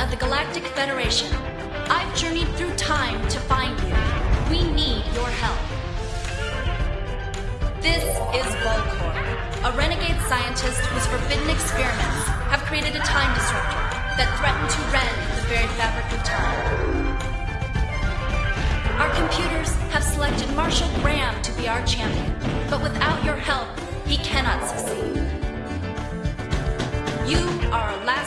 of the Galactic Federation. I've journeyed through time to find you. We need your help. This is Volcor, a renegade scientist whose forbidden experiments have created a time disruptor that threatened to rend the very fabric of time. Our computers have selected Marshall Graham to be our champion, but without your help, he cannot succeed. You are allowed.